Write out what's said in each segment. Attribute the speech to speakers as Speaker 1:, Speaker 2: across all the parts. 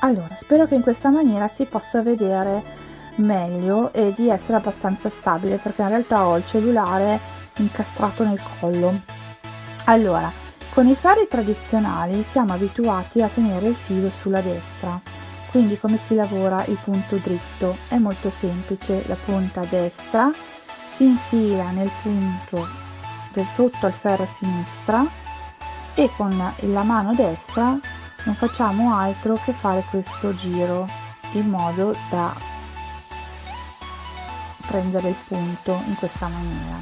Speaker 1: allora spero che in questa maniera si possa vedere meglio e di essere abbastanza stabile perché in realtà ho il cellulare incastrato nel collo. Allora con i ferri tradizionali siamo abituati a tenere il filo sulla destra quindi come si lavora il punto dritto? È molto semplice la punta destra si infila nel punto del sotto al ferro sinistra e con la mano destra non facciamo altro che fare questo giro in modo da prendere il punto in questa maniera.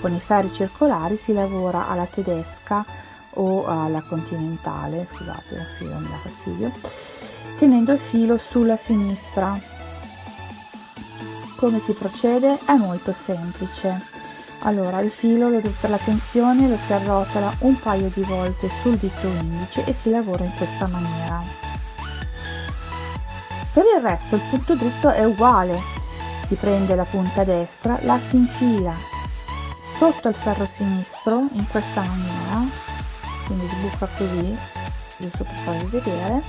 Speaker 1: Con i ferri circolari si lavora alla tedesca o alla continentale scusate il filo mi dà fastidio tenendo il filo sulla sinistra. Come si procede? È molto semplice. Allora il filo per la tensione lo si arrotola un paio di volte sul dito indice e si lavora in questa maniera. Per il resto il punto dritto è uguale. Si prende la punta destra la si infila sotto il ferro sinistro in questa maniera quindi sbucca così giusto per farvi vedere.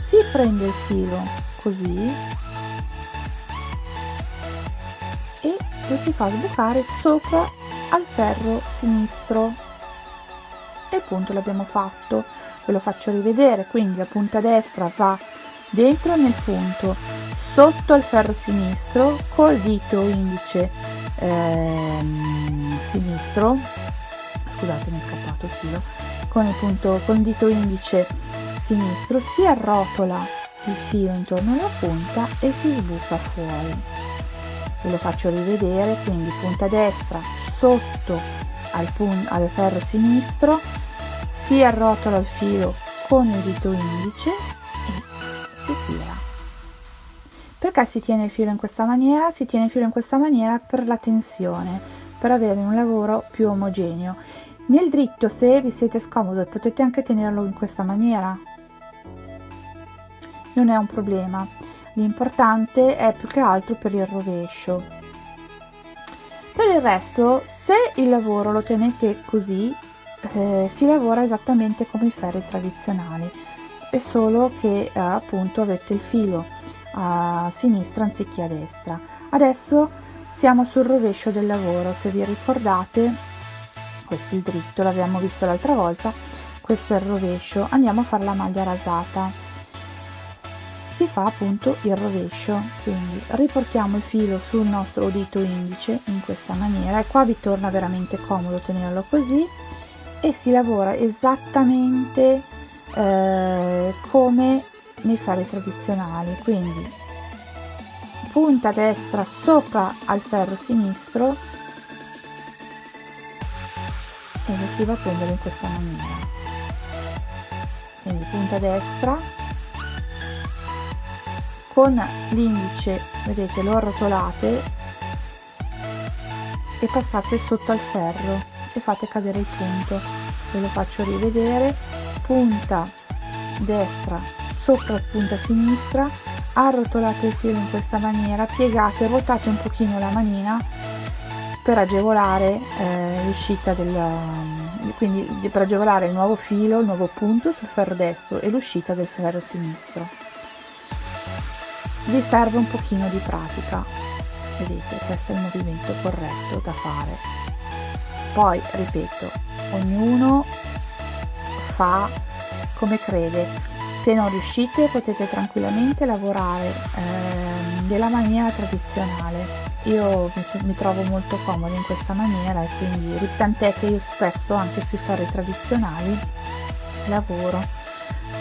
Speaker 1: Si prende il filo così lo si fa sbucare sopra al ferro sinistro. E il punto l'abbiamo fatto ve lo faccio rivedere quindi la punta destra va dentro nel punto sotto al ferro sinistro col dito indice ehm, sinistro. Scusate mi è scappato il filo con il punto con il dito indice sinistro si arrotola il filo intorno alla punta e si sbuca fuori. Ve lo faccio rivedere quindi punta destra sotto al, al ferro sinistro si arrotola il filo con il dito indice e si tira. Perché si tiene il filo in questa maniera? Si tiene il filo in questa maniera per la tensione per avere un lavoro più omogeneo nel dritto se vi siete scomodi potete anche tenerlo in questa maniera. Non è un problema. L'importante è più che altro per il rovescio. Per il resto se il lavoro lo tenete così eh, si lavora esattamente come i ferri tradizionali. È solo che eh, appunto avete il filo a sinistra anziché a destra. Adesso siamo sul rovescio del lavoro se vi ricordate questo è il dritto l'abbiamo visto l'altra volta questo è il rovescio andiamo a fare la maglia rasata. Si fa appunto il rovescio quindi riportiamo il filo sul nostro dito indice in questa maniera e qua vi torna veramente comodo tenerlo così e si lavora esattamente eh, come nei ferri tradizionali quindi punta destra sopra al ferro sinistro e lo si va a prendere in questa maniera. Quindi punta destra. Con l'indice vedete lo arrotolate e passate sotto al ferro e fate cadere il punto. Ve lo faccio rivedere. Punta destra sopra punta sinistra arrotolate il filo in questa maniera piegate ruotate un pochino la manina per agevolare eh, l'uscita del quindi per agevolare il nuovo filo il nuovo punto sul ferro destro e l'uscita del ferro sinistro. Vi serve un pochino di pratica. Vedete questo è il movimento corretto da fare. Poi ripeto ognuno fa come crede se non riuscite potete tranquillamente lavorare eh, della maniera tradizionale. Io mi, mi, trovo molto comodo in questa maniera e quindi tant'è che io spesso anche sui ferri tradizionali lavoro.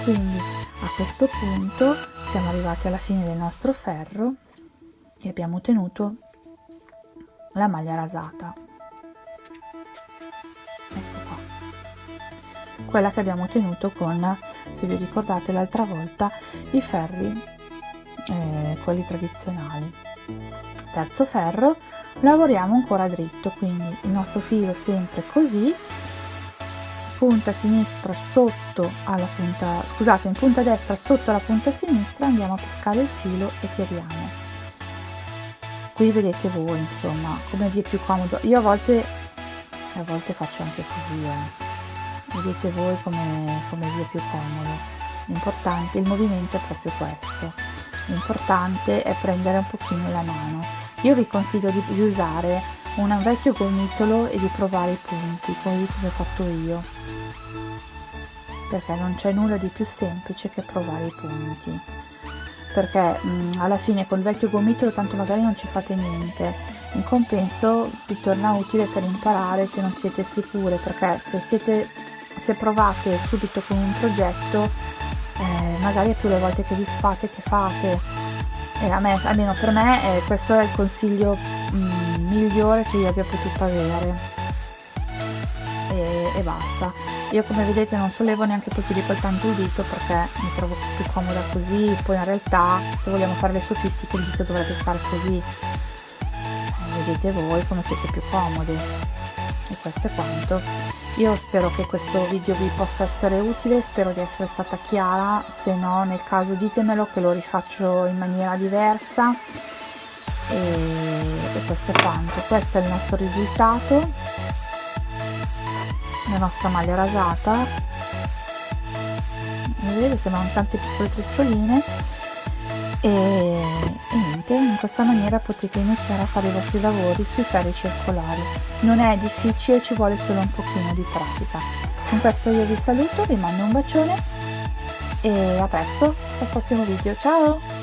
Speaker 1: Quindi a questo punto siamo arrivati alla fine del nostro ferro e abbiamo ottenuto la maglia rasata quella che abbiamo ottenuto con se vi ricordate l'altra volta i ferri eh, quelli tradizionali. Terzo ferro lavoriamo ancora dritto quindi il nostro filo sempre così. Punta sinistra sotto alla punta scusate in punta destra sotto la punta sinistra andiamo a pescare il filo e tiriamo qui vedete voi insomma come vi è più comodo. Io a volte a volte faccio anche così eh. Vedete voi come, come vi è più comodo. L'importante il movimento è proprio questo. L'importante è prendere un pochino la mano. Io vi consiglio di, di usare un vecchio gomitolo e di provare i punti come ho fatto io. Perché non c'è nulla di più semplice che provare i punti. Perché mh, alla fine col vecchio gomitolo tanto magari non ci fate niente. In compenso vi torna utile per imparare se non siete sicure perché se siete se provate subito con un progetto eh, magari più le volte che vi sfate che fate. E a me almeno per me eh, questo è il consiglio mh, migliore che io abbia potuto avere. E, e, basta. Io come vedete non sollevo neanche più di quel tanto il dito perché mi trovo più comoda così. Poi in realtà se vogliamo fare le sofistiche il dito dovrebbe stare così. Eh, vedete voi come siete più comodi e questo è quanto io spero che questo video vi possa essere utile spero di essere stata chiara se no nel caso ditemelo che lo rifaccio in maniera diversa. E, e questo è quanto. Questo è il nostro risultato. La nostra maglia rasata. Vedete sembrano tante piccole treccioline e, in questa maniera potete iniziare a fare i vostri lavori sui ferri circolari. Non è difficile ci vuole solo un pochino di pratica. Con questo io vi saluto vi mando un bacione e a presto al prossimo video. Ciao